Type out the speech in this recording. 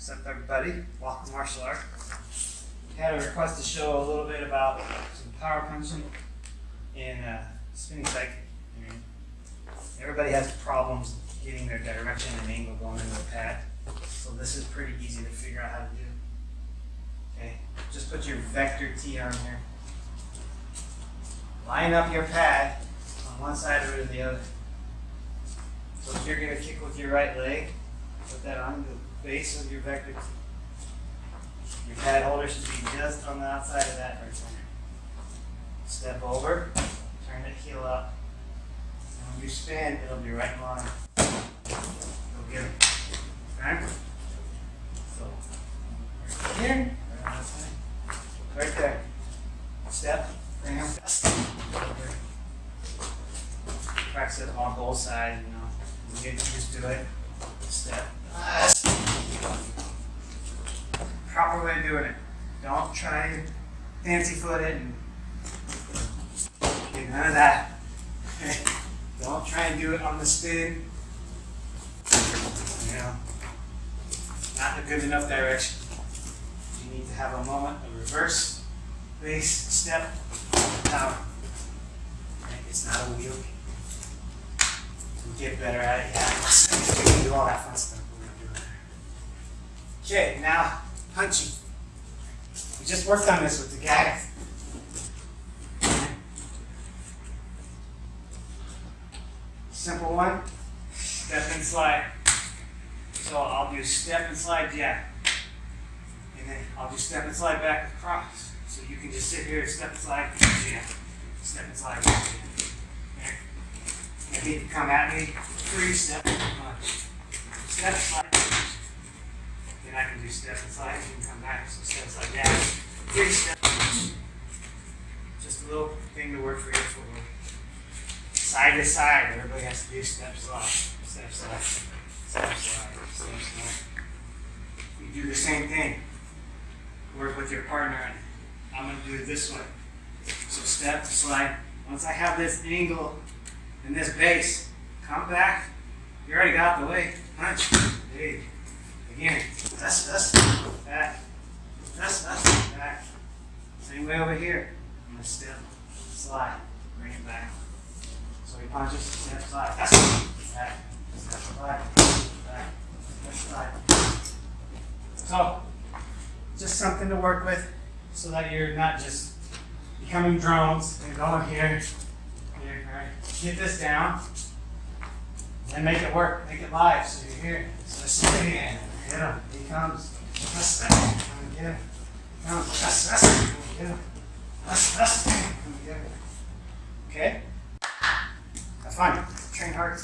What's up, everybody? Welcome to martial art. Had a request to show a little bit about some power punching and uh, spinning cycle. I mean, everybody has problems getting their direction and angle going into the pad, so this is pretty easy to figure out how to do. Okay, just put your vector T on here. Line up your pad on one side or the other. So if you're gonna kick with your right leg, put that on base of your vector. Your pad holder should be just on the outside of that right there. Step over, turn it heel up. And when you spin, it'll be right in line. Go get it. Okay? So, right here, right there. Step, him. Practice it on both sides, you know. You used to it. Step. Proper way of doing it. Don't try and fancy foot it and get none of that. Don't try and do it on the spin. You know, not in a good enough direction. You need to have a moment of reverse, base, step, power. Okay, It's not a wheel. Get better at it. Yeah, do all that fun stuff. Okay, now punching. We just worked on this with the guy. Simple one, step and slide. So I'll do step and slide jab. And then I'll do step and slide back across. So you can just sit here, step and slide, jab. Step and slide, jab. Okay? If you come at me, three step punch. Step, slide, do step and you can come back, so step, slide, jab. Three step punch. Just a little thing to work for your footwork. Side to side, everybody has to do step, slide, step, slide, step, slide, step, slide. You do the same thing. Work with your partner, and I'm gonna do it this way. So step, slide. Once I have this angle and this base, come back. You already got the way. Punch. Hey. Again. That's that's back. Back. Same way over here. I'm gonna step, slide, bring it back. So he punches, step, slide. That's back. Step, slide, back. Step, slide. So just something to work with so that you're not just becoming drones and going here here, right. Get this down and make it work, make it live. So you're here. So in. Him. He comes. That's that. Come get him. Comes. That's that's. Come get him. That's that's. Come get. Okay. Have fun. Train hard.